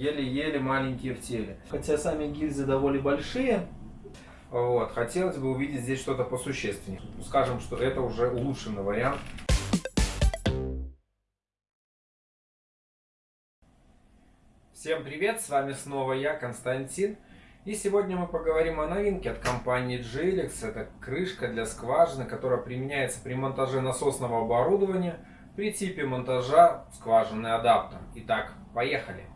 еле-еле маленькие в теле. Хотя сами гильзы довольно большие, вот, хотелось бы увидеть здесь что-то посущественнее. Скажем, что это уже улучшенный вариант. Всем привет, с вами снова я, Константин. И сегодня мы поговорим о новинке от компании Gilix. Это крышка для скважины, которая применяется при монтаже насосного оборудования при типе монтажа скважинный адаптер. Итак, поехали!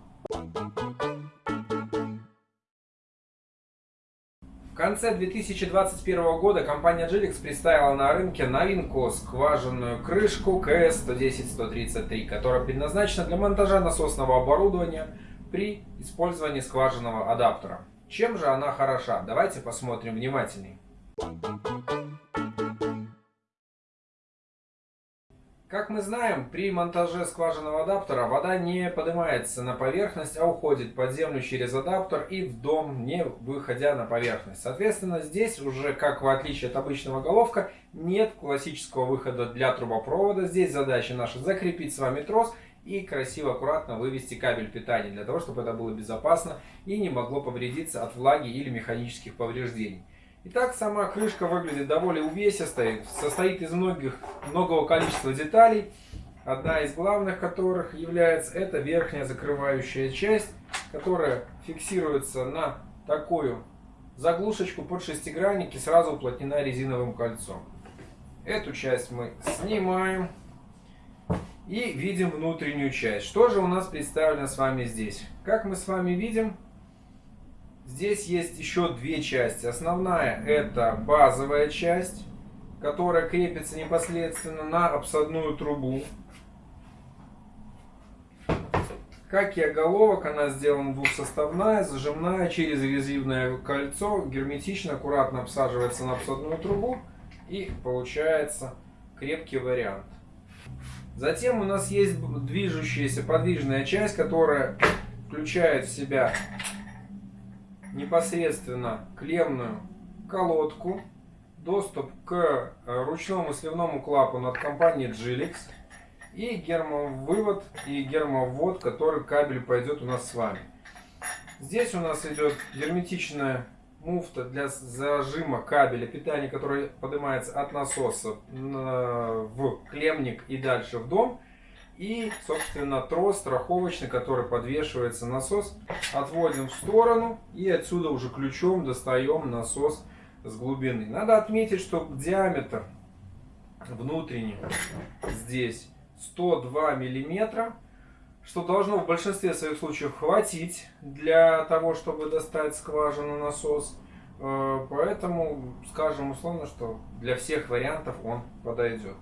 В конце 2021 года компания Gilix представила на рынке новинку скважинную крышку КС-110-133, которая предназначена для монтажа насосного оборудования при использовании скважинного адаптера. Чем же она хороша? Давайте посмотрим внимательнее. Как мы знаем, при монтаже скважинного адаптера вода не поднимается на поверхность, а уходит под землю через адаптер и в дом, не выходя на поверхность. Соответственно, здесь уже, как в отличие от обычного головка, нет классического выхода для трубопровода. Здесь задача наша закрепить с вами трос и красиво, аккуратно вывести кабель питания, для того, чтобы это было безопасно и не могло повредиться от влаги или механических повреждений. Итак, сама крышка выглядит довольно увесистой, состоит из многих, многого количества деталей. Одна из главных которых является эта верхняя закрывающая часть, которая фиксируется на такую заглушечку под шестигранник и сразу уплотнена резиновым кольцом. Эту часть мы снимаем и видим внутреннюю часть. Что же у нас представлено с вами здесь? Как мы с вами видим, Здесь есть еще две части. Основная это базовая часть, которая крепится непосредственно на обсадную трубу. Как и оголовок, она сделана двухсоставная, зажимная, через резивное кольцо, герметично, аккуратно обсаживается на обсадную трубу и получается крепкий вариант. Затем у нас есть движущаяся подвижная часть, которая включает в себя непосредственно клемную колодку, доступ к э, ручному сливному клапану от компании Gilix и гермовывод и гермоввод, который кабель пойдет у нас с вами. Здесь у нас идет герметичная муфта для зажима кабеля питания, который поднимается от насоса в клемник и дальше в дом. И, собственно, трос страховочный, который подвешивается насос, отводим в сторону и отсюда уже ключом достаем насос с глубины. Надо отметить, что диаметр внутренний здесь 102 миллиметра, что должно в большинстве своих случаев хватить для того, чтобы достать скважину насос. Э, поэтому скажем условно, что для всех вариантов он подойдет.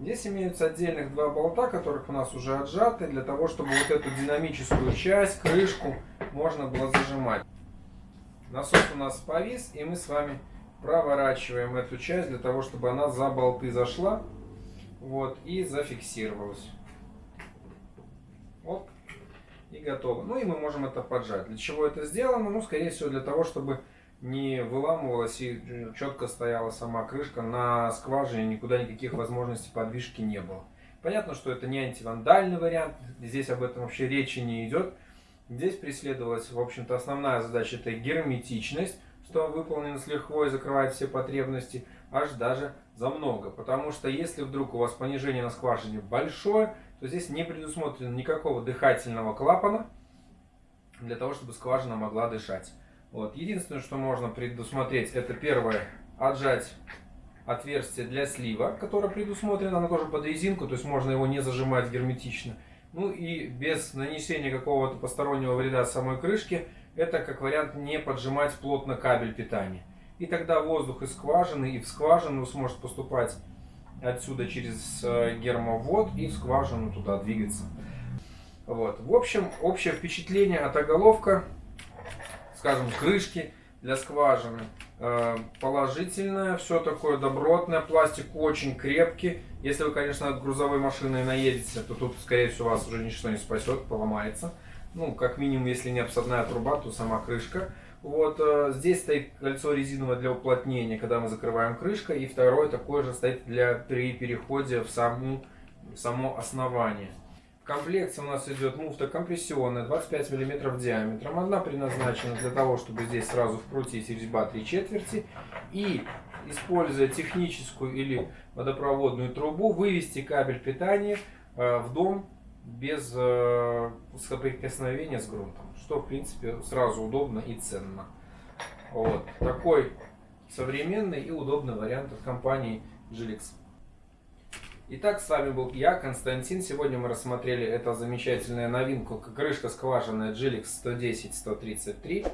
Здесь имеются отдельных два болта, которых у нас уже отжаты, для того, чтобы вот эту динамическую часть, крышку, можно было зажимать. Насос у нас повис, и мы с вами проворачиваем эту часть, для того, чтобы она за болты зашла вот, и зафиксировалась. Вот, и готово. Ну и мы можем это поджать. Для чего это сделано? Ну, скорее всего, для того, чтобы не выламывалась и четко стояла сама крышка на скважине, никуда никаких возможностей подвижки не было. Понятно, что это не антивандальный вариант, здесь об этом вообще речи не идет. Здесь преследовалась, в общем-то, основная задача, это герметичность, что выполнено с лихвой, закрывает все потребности, аж даже за много. Потому что если вдруг у вас понижение на скважине большое, то здесь не предусмотрено никакого дыхательного клапана, для того, чтобы скважина могла дышать. Вот. Единственное, что можно предусмотреть, это первое, отжать отверстие для слива, которое предусмотрено, оно тоже под резинку, то есть можно его не зажимать герметично. Ну и без нанесения какого-то постороннего вреда самой крышке, это как вариант не поджимать плотно кабель питания. И тогда воздух из скважины и в скважину сможет поступать отсюда через э, гермовод и в скважину туда двигаться. Вот. В общем, общее впечатление от оголовка скажем, крышки для скважины. Э, положительное, все такое добротное, пластик очень крепкий. Если вы, конечно, от грузовой машины наедете, то тут, скорее всего, вас уже ничто не спасет, поломается. Ну, как минимум, если не обсадная труба, то сама крышка. Вот э, здесь стоит кольцо резиновое для уплотнения, когда мы закрываем крышкой. И второе такое же стоит для при переходе в саму, само основание. В комплекте у нас идет муфта компрессионная 25 мм диаметром. Одна предназначена для того, чтобы здесь сразу вкрутить резьба 3 четверти. И, используя техническую или водопроводную трубу, вывести кабель питания э, в дом без э, соприкосновения с грунтом. Что, в принципе, сразу удобно и ценно. Вот. Такой современный и удобный вариант от компании Gilix. Итак, с вами был я, Константин. Сегодня мы рассмотрели эту замечательную новинку, крышка скважинная Gilix 110-133.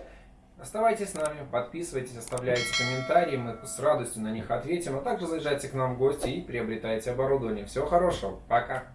Оставайтесь с нами, подписывайтесь, оставляйте комментарии, мы с радостью на них ответим, а также заезжайте к нам в гости и приобретайте оборудование. Всего хорошего, пока!